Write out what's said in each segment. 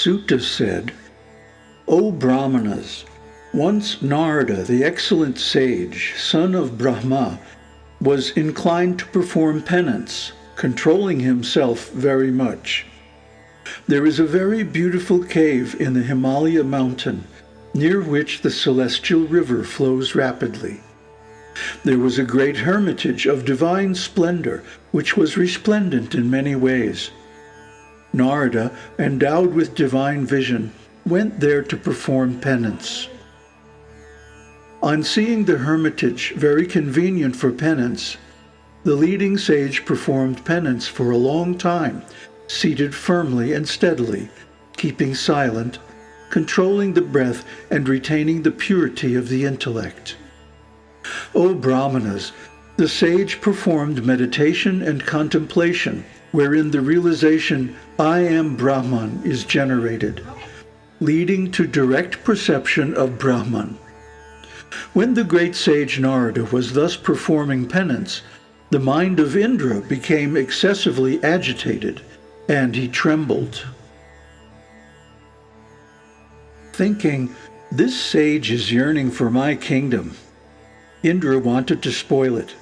Suta said, O Brahmanas, once Narada, the excellent sage, son of Brahma, was inclined to perform penance, controlling himself very much. There is a very beautiful cave in the Himalaya mountain, near which the celestial river flows rapidly. There was a great hermitage of divine splendor, which was resplendent in many ways. Narada, endowed with divine vision, went there to perform penance. On seeing the hermitage very convenient for penance, the leading sage performed penance for a long time, seated firmly and steadily, keeping silent, controlling the breath and retaining the purity of the intellect. O Brahmanas, the sage performed meditation and contemplation, wherein the realization, I am Brahman, is generated, leading to direct perception of Brahman. When the great sage Narada was thus performing penance, the mind of Indra became excessively agitated, and he trembled. Thinking, this sage is yearning for my kingdom, Indra wanted to spoil it.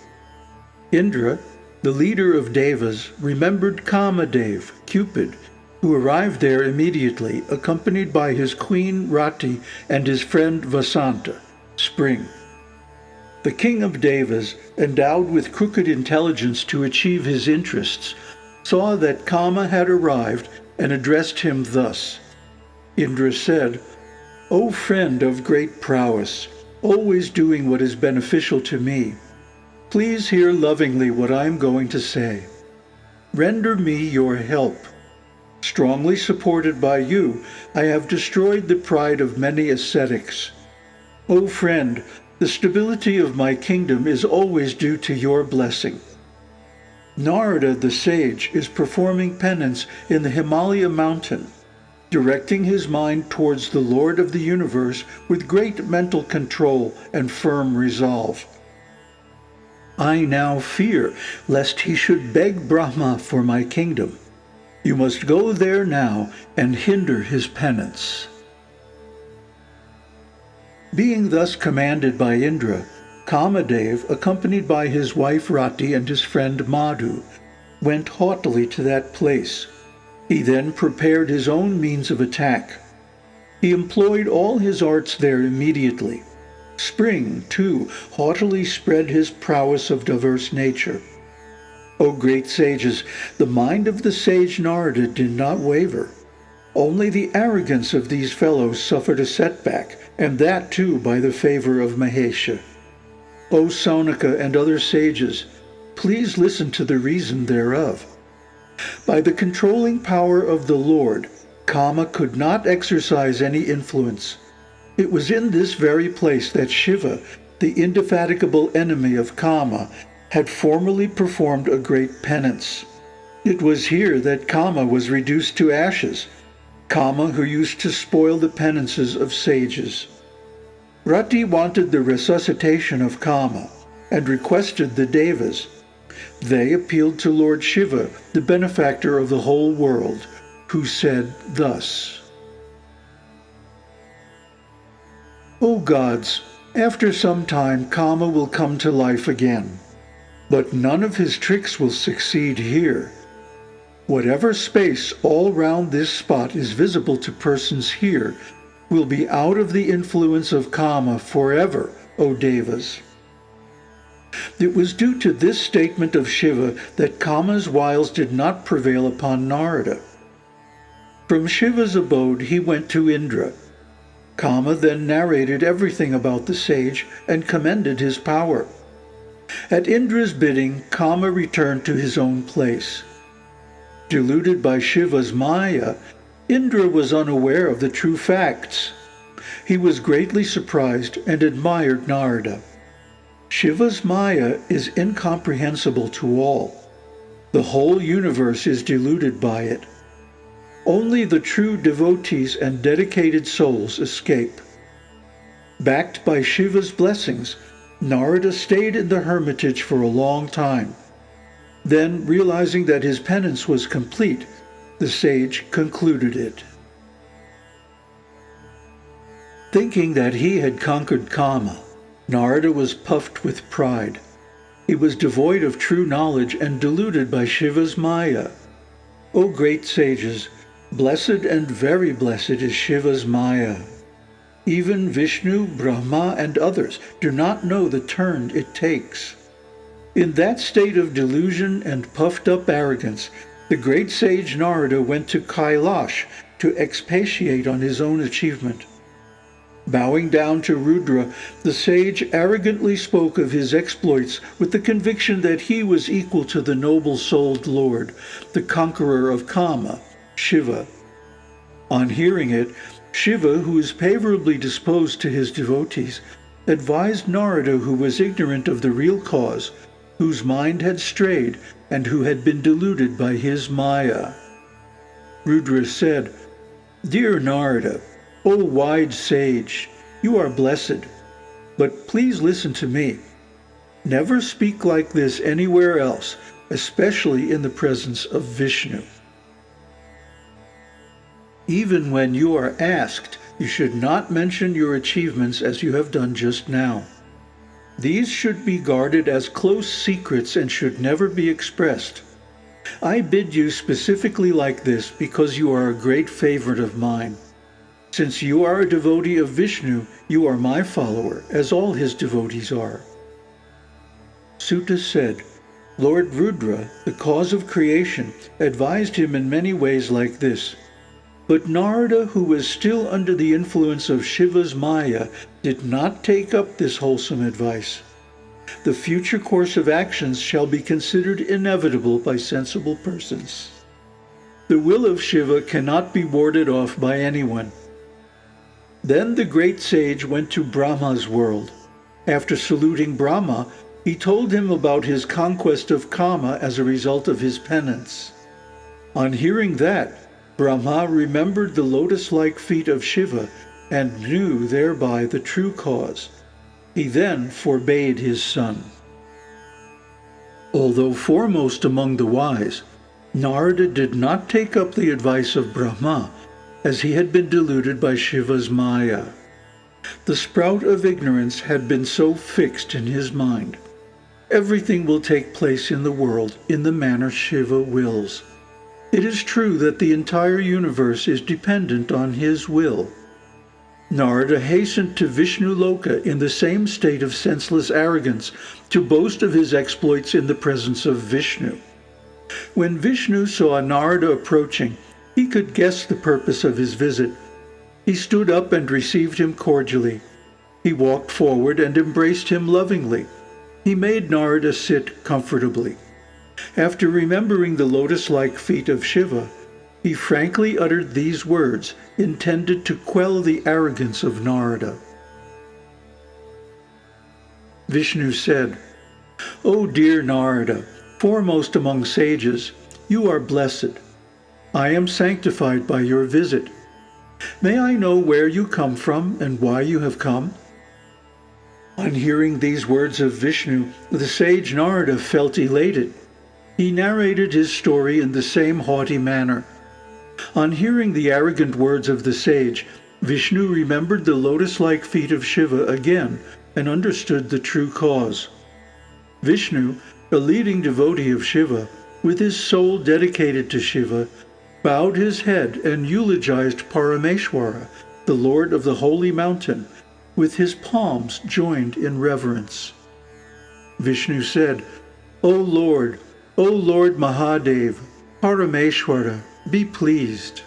Indra, the leader of Devas, remembered Kamadev, Cupid, who arrived there immediately, accompanied by his queen Rati and his friend Vasanta, Spring. The king of Devas, endowed with crooked intelligence to achieve his interests, saw that Kama had arrived and addressed him thus. Indra said, O friend of great prowess, always doing what is beneficial to me. Please hear lovingly what I am going to say. Render me your help. Strongly supported by you, I have destroyed the pride of many ascetics. O friend, the stability of my kingdom is always due to your blessing. Narada the sage is performing penance in the Himalaya mountain directing his mind towards the Lord of the universe with great mental control and firm resolve. I now fear lest he should beg Brahma for my kingdom. You must go there now and hinder his penance. Being thus commanded by Indra, Kamadev, accompanied by his wife Rati and his friend Madhu, went haughtily to that place he then prepared his own means of attack. He employed all his arts there immediately. Spring, too, haughtily spread his prowess of diverse nature. O great sages, the mind of the sage Narada did not waver. Only the arrogance of these fellows suffered a setback, and that too by the favor of Mahesha. O Saunaka and other sages, please listen to the reason thereof. By the controlling power of the Lord, Kama could not exercise any influence. It was in this very place that Shiva, the indefatigable enemy of Kama, had formerly performed a great penance. It was here that Kama was reduced to ashes, Kama who used to spoil the penances of sages. Rati wanted the resuscitation of Kama and requested the Devas, they appealed to Lord Shiva, the benefactor of the whole world, who said thus, O gods, after some time Kama will come to life again, but none of his tricks will succeed here. Whatever space all round this spot is visible to persons here will be out of the influence of Kama forever, O Devas. It was due to this statement of Shiva that Kama's wiles did not prevail upon Narada. From Shiva's abode he went to Indra. Kama then narrated everything about the sage and commended his power. At Indra's bidding, Kama returned to his own place. Deluded by Shiva's Maya, Indra was unaware of the true facts. He was greatly surprised and admired Narada. Shiva's Maya is incomprehensible to all. The whole universe is deluded by it. Only the true devotees and dedicated souls escape. Backed by Shiva's blessings, Narada stayed in the hermitage for a long time. Then, realizing that his penance was complete, the sage concluded it. Thinking that he had conquered Kama, Narada was puffed with pride. He was devoid of true knowledge and deluded by Shiva's Maya. O great sages, blessed and very blessed is Shiva's Maya. Even Vishnu, Brahma, and others do not know the turn it takes. In that state of delusion and puffed up arrogance, the great sage Narada went to Kailash to expatiate on his own achievement. Bowing down to Rudra, the sage arrogantly spoke of his exploits with the conviction that he was equal to the noble-souled Lord, the conqueror of Kama, Shiva. On hearing it, Shiva, who is favorably disposed to his devotees, advised Narada, who was ignorant of the real cause, whose mind had strayed, and who had been deluded by his Maya. Rudra said, Dear Narada, O wise sage, you are blessed, but please listen to me. Never speak like this anywhere else, especially in the presence of Vishnu. Even when you are asked, you should not mention your achievements as you have done just now. These should be guarded as close secrets and should never be expressed. I bid you specifically like this because you are a great favorite of mine. Since you are a devotee of Vishnu, you are my follower, as all his devotees are. Suta said, Lord Rudra, the cause of creation, advised him in many ways like this. But Narada, who was still under the influence of Shiva's Maya, did not take up this wholesome advice. The future course of actions shall be considered inevitable by sensible persons. The will of Shiva cannot be warded off by anyone. Then the great sage went to Brahma's world. After saluting Brahma, he told him about his conquest of Kama as a result of his penance. On hearing that, Brahma remembered the lotus-like feet of Shiva and knew thereby the true cause. He then forbade his son. Although foremost among the wise, Narada did not take up the advice of Brahma as he had been deluded by Shiva's Maya. The sprout of ignorance had been so fixed in his mind. Everything will take place in the world in the manner Shiva wills. It is true that the entire universe is dependent on his will. Narada hastened to Vishnu Loka in the same state of senseless arrogance to boast of his exploits in the presence of Vishnu. When Vishnu saw Narada approaching, he could guess the purpose of his visit. He stood up and received him cordially. He walked forward and embraced him lovingly. He made Narada sit comfortably. After remembering the lotus-like feet of Shiva, he frankly uttered these words intended to quell the arrogance of Narada. Vishnu said, O dear Narada, foremost among sages, you are blessed. I am sanctified by your visit. May I know where you come from and why you have come? On hearing these words of Vishnu, the sage Narada felt elated. He narrated his story in the same haughty manner. On hearing the arrogant words of the sage, Vishnu remembered the lotus-like feet of Shiva again and understood the true cause. Vishnu, a leading devotee of Shiva, with his soul dedicated to Shiva, bowed his head and eulogized Parameshwara, the lord of the holy mountain, with his palms joined in reverence. Vishnu said, O Lord, O Lord Mahadev, Parameshwara, be pleased.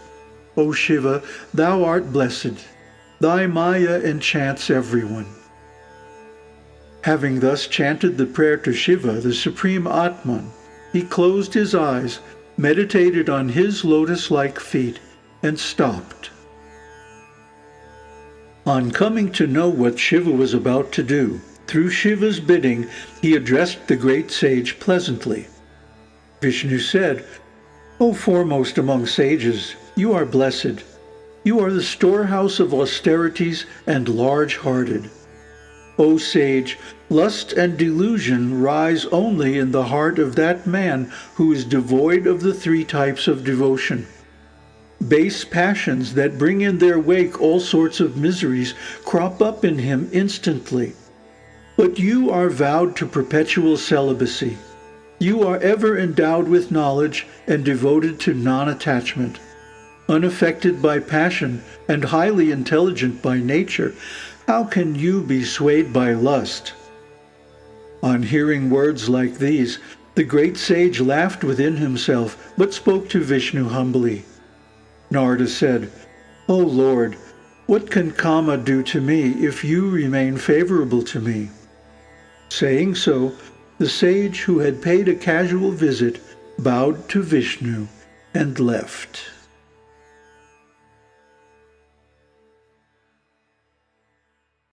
O Shiva, thou art blessed. Thy Maya enchants everyone. Having thus chanted the prayer to Shiva, the supreme Atman, he closed his eyes meditated on his lotus-like feet, and stopped. On coming to know what Shiva was about to do, through Shiva's bidding, he addressed the great sage pleasantly. Vishnu said, O foremost among sages, you are blessed. You are the storehouse of austerities and large-hearted. O sage, lust and delusion rise only in the heart of that man who is devoid of the three types of devotion. Base passions that bring in their wake all sorts of miseries crop up in him instantly. But you are vowed to perpetual celibacy. You are ever endowed with knowledge and devoted to non-attachment. Unaffected by passion and highly intelligent by nature, how can you be swayed by lust? On hearing words like these, the great sage laughed within himself, but spoke to Vishnu humbly. Narada said, O Lord, what can Kama do to me if you remain favorable to me? Saying so, the sage who had paid a casual visit bowed to Vishnu and left.